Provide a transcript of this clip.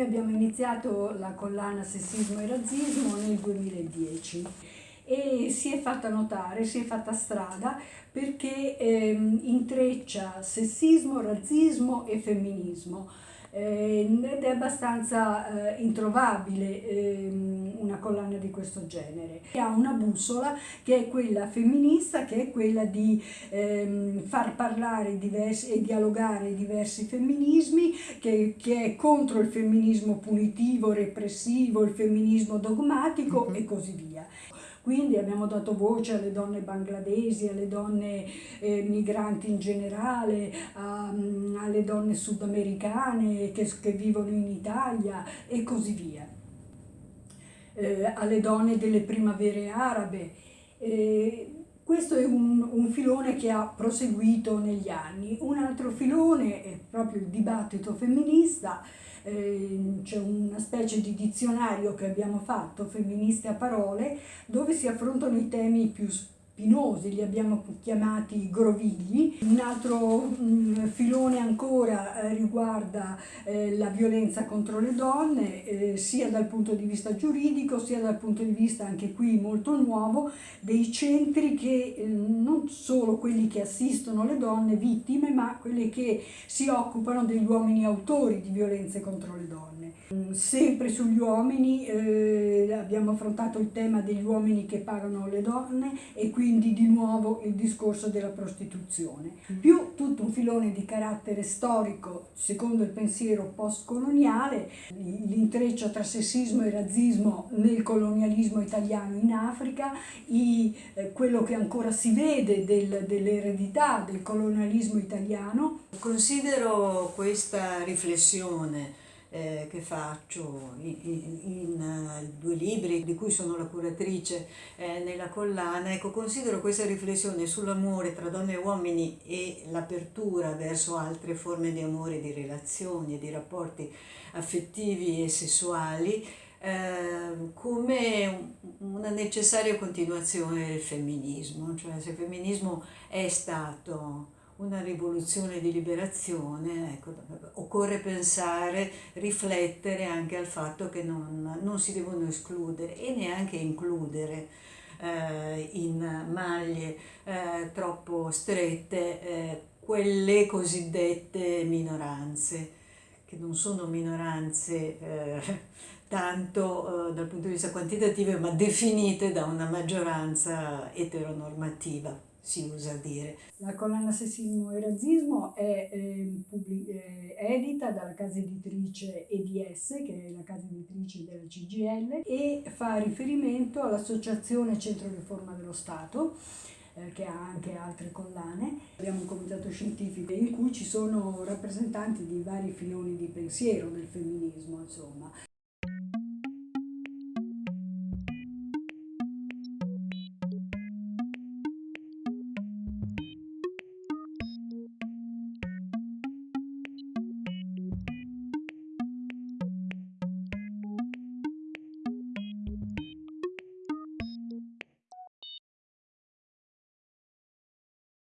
abbiamo iniziato la collana Sessismo e Razzismo nel 2010 e si è fatta notare, si è fatta strada perché ehm, intreccia sessismo, razzismo e femminismo eh, ed è abbastanza eh, introvabile eh, una collana di questo genere. Ha una bussola che è quella femminista, che è quella di ehm, far parlare diversi, e dialogare diversi femminismi, che, che, è contro il femminismo punitivo, repressivo, il femminismo dogmatico mm -hmm. e così via. Quindi abbiamo dato voce alle donne bangladesi, alle donne eh, migranti in generale, a, alle donne sudamericane che, che vivono in Italia e così via. Eh, alle donne delle primavere arabe. Eh, questo è un, un, filone che ha proseguito negli anni. Un altro filone è proprio il dibattito femminista, eh, c'è una specie di dizionario che abbiamo fatto, femministe a parole, dove si affrontano i temi più spinosi, li abbiamo chiamati grovigli. Un altro mh, filone ancora eh, riguarda eh, la violenza contro le donne, eh, sia dal punto di vista giuridico, sia dal punto di vista anche qui molto nuovo, dei centri che eh, non solo quelli che assistono le donne vittime, ma quelli che si occupano degli uomini autori di violenze contro le donne. Sempre sugli uomini eh, abbiamo affrontato il tema degli uomini che pagano le donne e quindi di nuovo il discorso della prostituzione. Mm. Più tutto un filone di carattere storico secondo il pensiero postcoloniale, l'intreccio tra sessismo e razzismo nel colonialismo italiano in Africa, i, eh, quello che ancora si vede del, dell'eredità del colonialismo italiano. Considero questa riflessione eh, che faccio in, in, in, uh, due libri di cui sono la curatrice eh, nella collana, ecco, considero questa riflessione sull'amore tra donne e uomini e l'apertura verso altre forme di amore, di relazioni di rapporti affettivi e sessuali eh, come una necessaria continuazione del femminismo, cioè se il femminismo è stato una rivoluzione di liberazione, ecco, occorre pensare, riflettere anche al fatto che non, non si devono escludere e neanche includere eh, in maglie eh, troppo strette eh, quelle cosiddette minoranze, che non sono minoranze eh, tanto eh, dal punto di vista quantitativo, ma definite da una maggioranza eteronormativa si usa dire. La collana Sessismo e Razzismo è eh, eh, edita dalla casa editrice EDS, che è la casa editrice della CGL, e fa riferimento all'Associazione Centro Riforma dello Stato, eh, che ha anche altre collane. Abbiamo un comitato scientifico in cui ci sono rappresentanti di vari filoni di pensiero del femminismo, insomma.